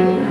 you.